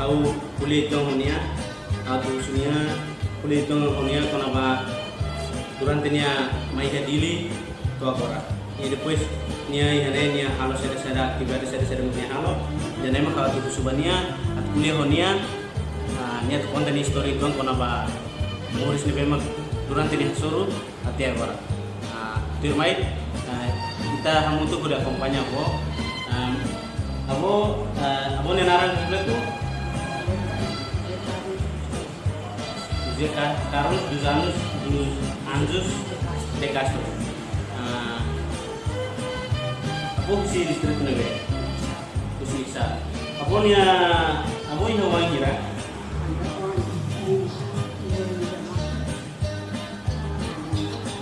hau kulit honia atau sunia kulit honia kenapa durante nia mai dili. To agora e depois nia ihane nia halo sada sada actividade sada sada nia halo. Dan emang kalau tu subania at kuliah honia nia. Tu konten histori tuan kona ba muris ni memang durante nia suruh hati agora tu mai kita hamu tu kuda kompanya ko abo abo nia narang kita Carlos dos anos dos Anjos de Castro. Uh, ako si si isa. Kira.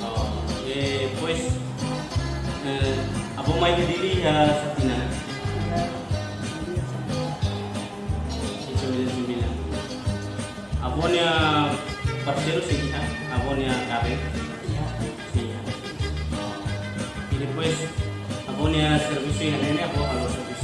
Oh, eh, pues, eh, ako may kadili uh, sa parcero sih ya, abonia cabe. Sí. Y después abonia servicio en ini aku harus servicio. kira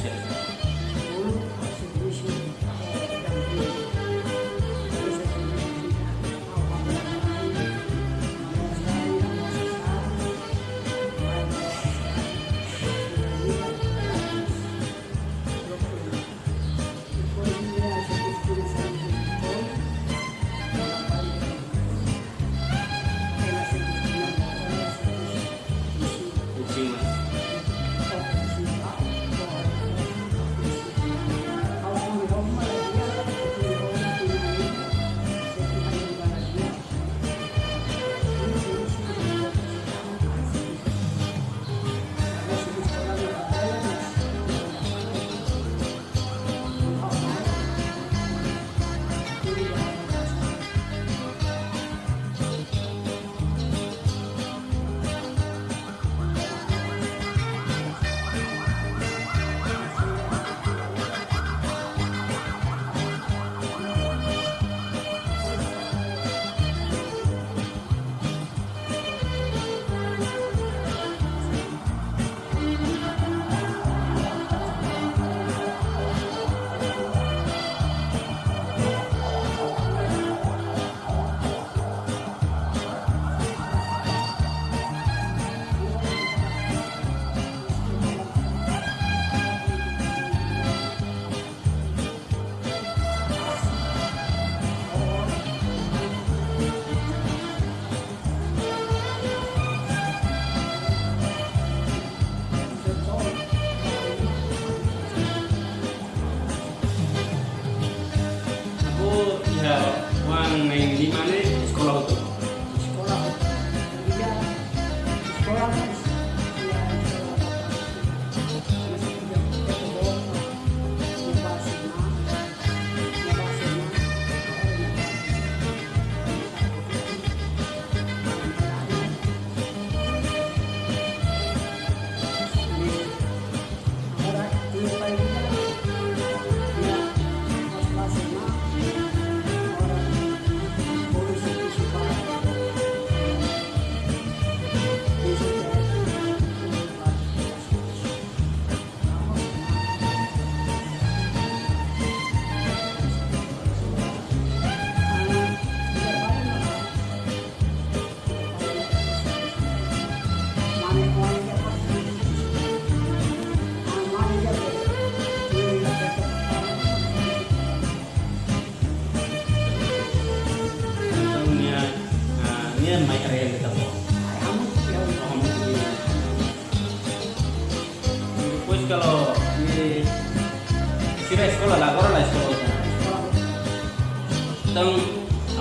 Tang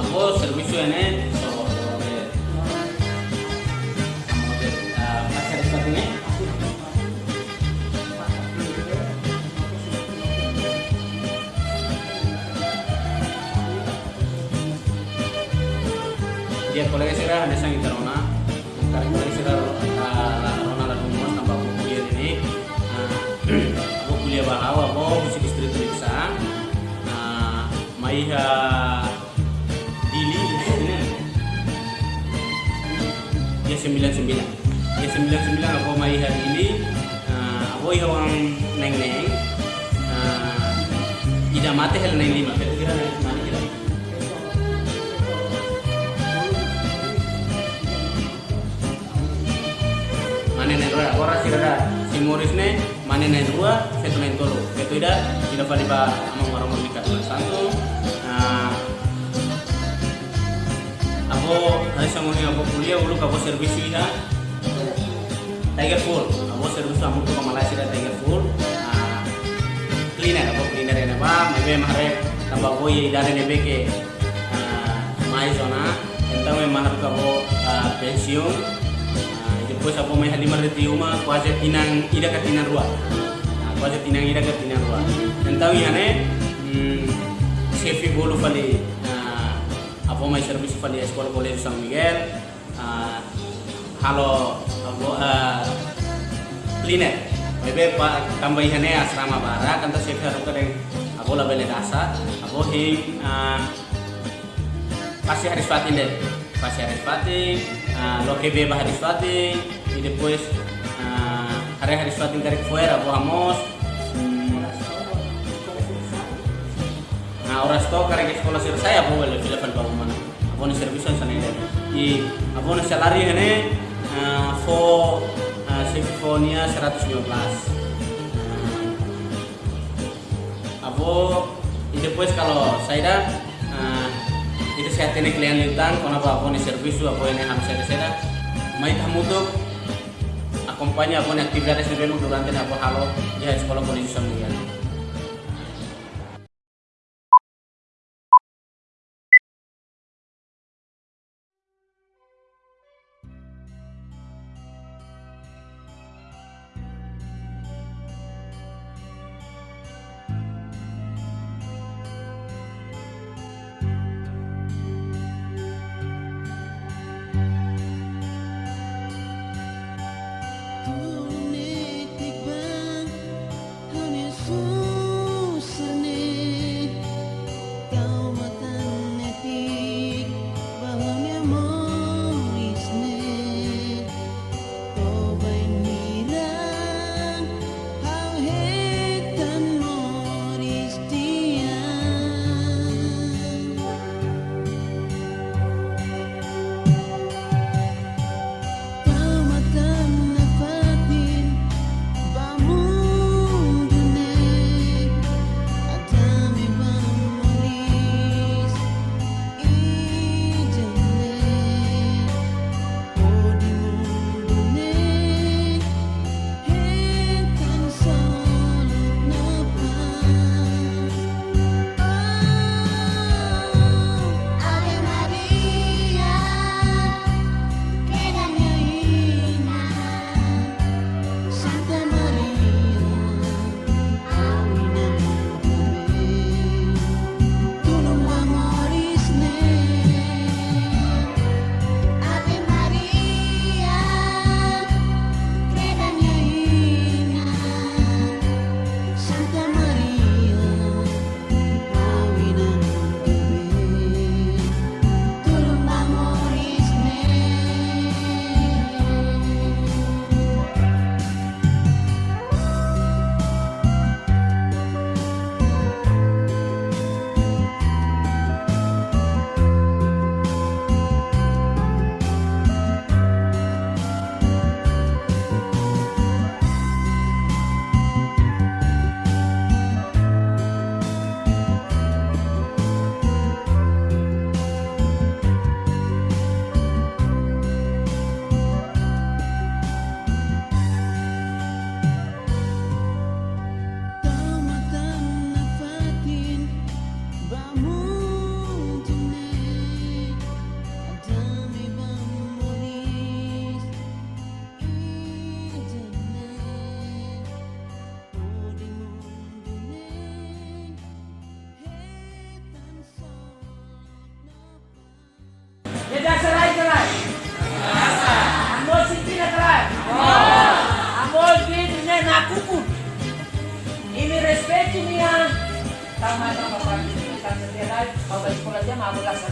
aku servisu ini so pasar sepatunya. Dia kolega sira ada sang interona, kali kolega sira la la rona la rumah tambah buku ini. bahawa bo busi distrik Riksa nah maiha 99 ya 99 aku mai hari ini uh, aku ya orang neng neng uh, ah, tidak mati hal neng lima. Kira-kira mana kira? Mana neng dua orang sih ada si Morris ne mana neng dua satu neng tolo satu ida tidak pada amang orang mereka satu aku hari sama ini aku kuliah ulu aku servis ida Tiger Full aku servis kamu tuh ke Malaysia dan Tiger Full nah cleaner aku cleaner ini apa? Maybe mahare tambah boy dari nebe ke mai zona. Entah memang harus aku pensiun. Depois aku may halimar di uma kuasa tinang ida ka tinang rua. Nah, kuasa tinang ida ka tinang rua. Entah hmm, sefi bolu fali apa may service fali sekolah college San Miguel. Uh, halo cleaner. Bebe pa tambah yane asrama bara kanta sefi harus kadang aku label dasa. Aku hing uh, pasti harus fatin deh pasti harus fatin uh, lo que beba harus fatin y después uh, harus harus fatin dari fuera vamos hmm, film bawa mana aku nih servis sana ini i aku nih salari uh, fo simfonia 115 aku y después kalau saya dah uh, itu saya tene klien lintan kona apa apa nih servisu apa ini harus saya seda mai tamu tuh acompaña apa nih aktivitas di belu durante apa halo di sekolah kondisi sambil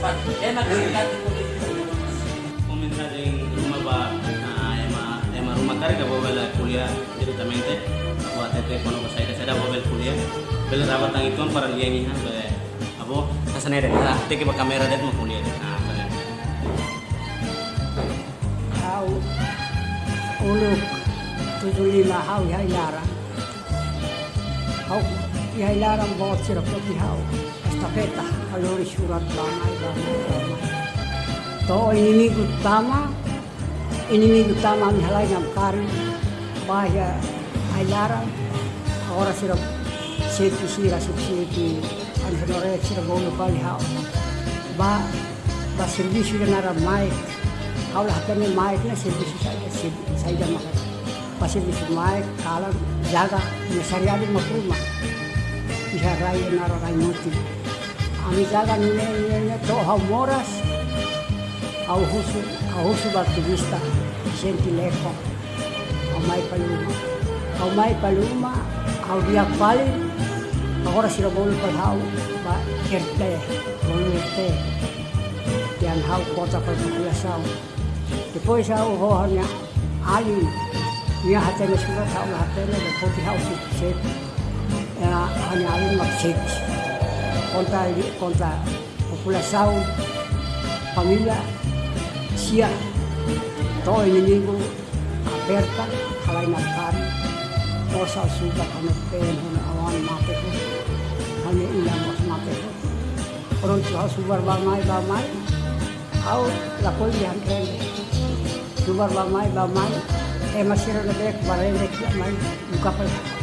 mau Komentar yang rumah ba ah, ema ema rumah karga bobel kuliah. Directamente kono saya bobel kuliah. Bel rawat tang itu para abo ah teke ba kamera det mo kuliah. Ah sana hau. Uluk. Tujuh lima. Hau ihai larang hau sirap lagi hau estafeta kalori surat bamai bamai bamai to ini minggu utama ini minggu utama mi halai ngam kari bahaya ihai larang ora sirap seti sira seti an henore sirap bolu kali hau ba ba servisi nara mic kau lah kami mic na servisi saja dah makan pas servisi mic kalau jaga mesari ada makruma bisa raya nara rai mati ami jaga nene nene to hau moras au husu au husu baktivista senti lepo au mai paluma au mai paluma au dia pali agora sira bolu pal hau ba erte bolu erte yang hau kota população depois hau hohanya ali ia hatene surat hau hatene depois hau sukses añadir machetes contra, contra población, familia, CIA, todo enemigo aperta, para con el pelo, matejo, matejo. Pronto a la cual de antel, subar bamai bamai, eh masih ada dek, barang dek, mai buka pelan.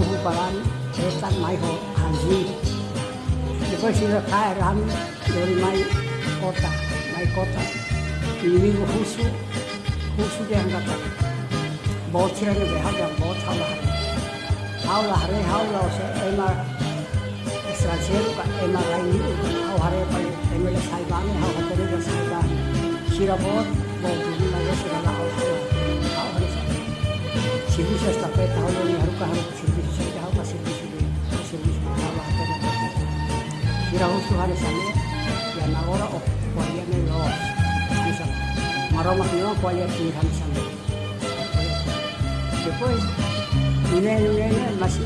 uhuparan setan maiho anji. Depois Ram जोरी ram कोटा mai कोटा mai को खुशु खुशु के dia angkat. बहुत छिड़क गए बेहद जगह बहुत हौला हरे हौला हरे हौला से एमा आर का एमा आर आई हरे पर एम एल ए हतरे का साहिबान छिरा बहुत बहुत दूरी लगे से हौला हौ हरे हौ हरे छिड़ी से सफ़ेद हौले हरुका हर छिड़ी 이라고수하는 사람이 야나오라 옥과야는 로 그래서 마로마히오 과야 비한 사람 después vienen más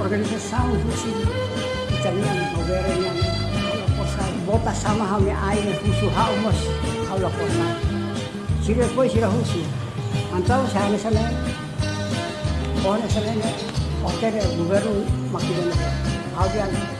organización fusil italiana moghereniana bota sama haumas fusil hotel gobierno makilan haudian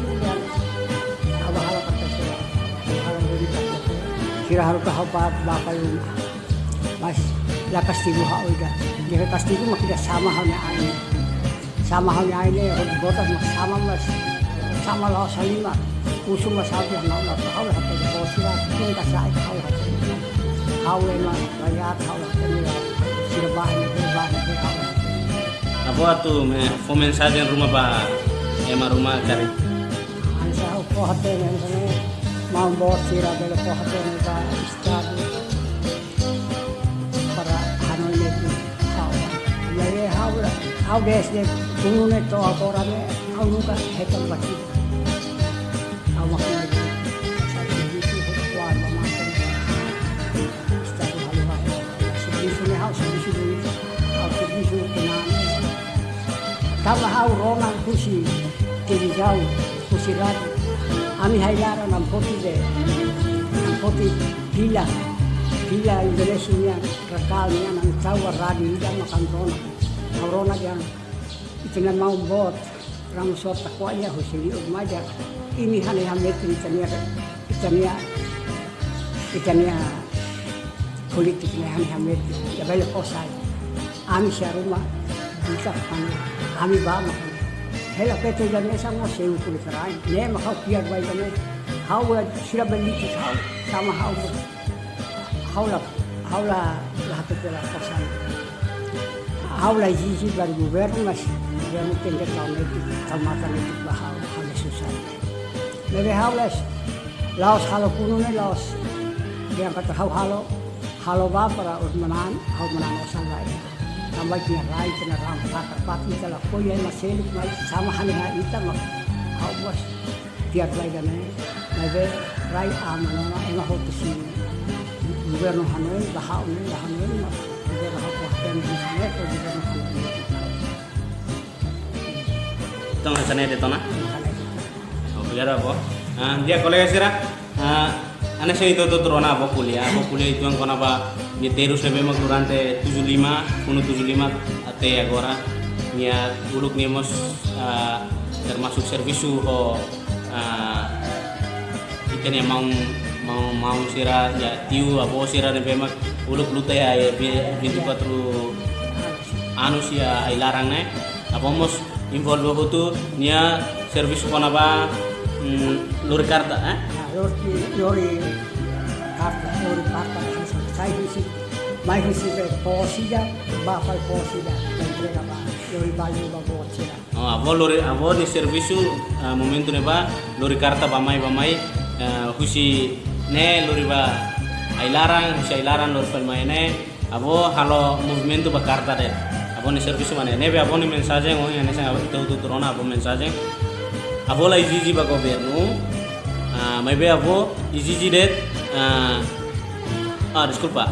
Kira harus kau apa bakal mas la castigo ha oiga. Dia castigo makida sama halnya air sama halnya ini botas mas sama mas. Sama lah salima usung mas habi na na kau lah habi ko sila kin ka sa kau lah kau le ma raya kau lah ni sila bahay me fo mensaje rumah ba ema rumah kari ang sa ko hate ni sa bela ko hate ni ba istado para hanoi ni kau ya ye hau hau desde Kung nung ito ako rame, ako nunca hekang bati. Ako makinig. Sa TV ko, kuwan, mamatan. Estado halo-halo. Serviço ni hao, serviço ni hao, serviço kunani. Tama hao, Roman, kusi, televisão, Ami hailara ng poti de, ng poti pila. Pila Indonesia niya, rakal niya, ng tawa radio niya, makantona. Corona niya, itinan mau bot rang sot takwa ya husili og maja ini hane hamet itania itania itania politik ne hane hamet ya bale posai ami sharuma bisa pan ami ba ma hela peto jane samo seu kulit rai ne ma kau piar bai jane hau sila beli hau sama hau hau lah hau lah lah pela kosan hau lah jiji bari governo mas dia mungkin dia tahu itu tamatan itu bahau hau susah Nebe hau lah laos halo kuno ne laos. Dia kata hau halo halo ba para usmanan hau manan osan dia rai kena ram pakar pati kala koi yang masih mai sama hani ha ita mak hau bos tiap lai dane nebe rai amano na ema ho tu sin governo hanoi bahau hanoi ma governo hau ko tem di ko governo hanoi Tong sana de tona. Oh, biar apa? Ah, dia kolega sira. Ah, ane saya itu tuh turun apa kuliah, apa kuliah itu yang kona apa? Dia terus lebih mak durante 75, kuno 75 ate agora. Nia uluk nih mos ah, termasuk servisu ho. Ah, ikan mau mau mau sira ya tiu apa sira lebih mak uluk luta ya bintu patru anu sia ay larang ne apa mos involve ho tu nia service kona ba mm, lur karta eh? Nah, lori lori karta karta saya isi mai isi pe posida ba fai posida entrega ba lori bali ba bocira oh abo lori abo ni service uh, momento ne ba lori karta ba mai ba mai uh, husi ne lori ba ay larang husi ay larang lor fal mai ne abo halo movimento ba karta de. Abo ni service mane. Ne be abo ni mensaje ngo ane sa itu tu turona abo mensaje abo la iziji ba governo ah mai be abo iziji de ah ah disculpa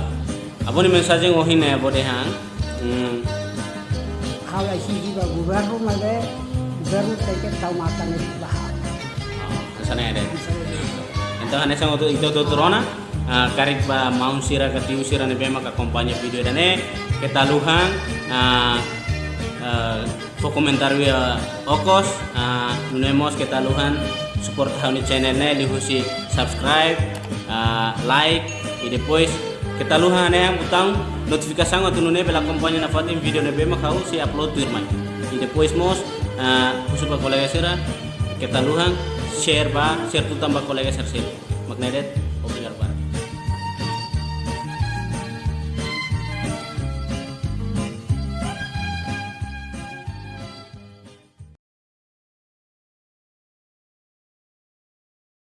abo ni mensaje de hang hmm, hala isi ba governo ma be governo teke tau mata ne ba ah, sana ada Então, nessa itu itu itu turona karik ba maun sira ka tiu sira ne bema ka kompanya video dane kita luhan fo komentar ya okos ah, nunemos kita luhan support hauni channel ne lihusi subscribe ah, like e depois kita luhan ne butang notifikasi ngatu nune bela kompanya na fatin video ne bema kau si upload tu irmai e depois mos khusus ba kolega sira kita luhan share ba share tu tambah kolega share share magnedet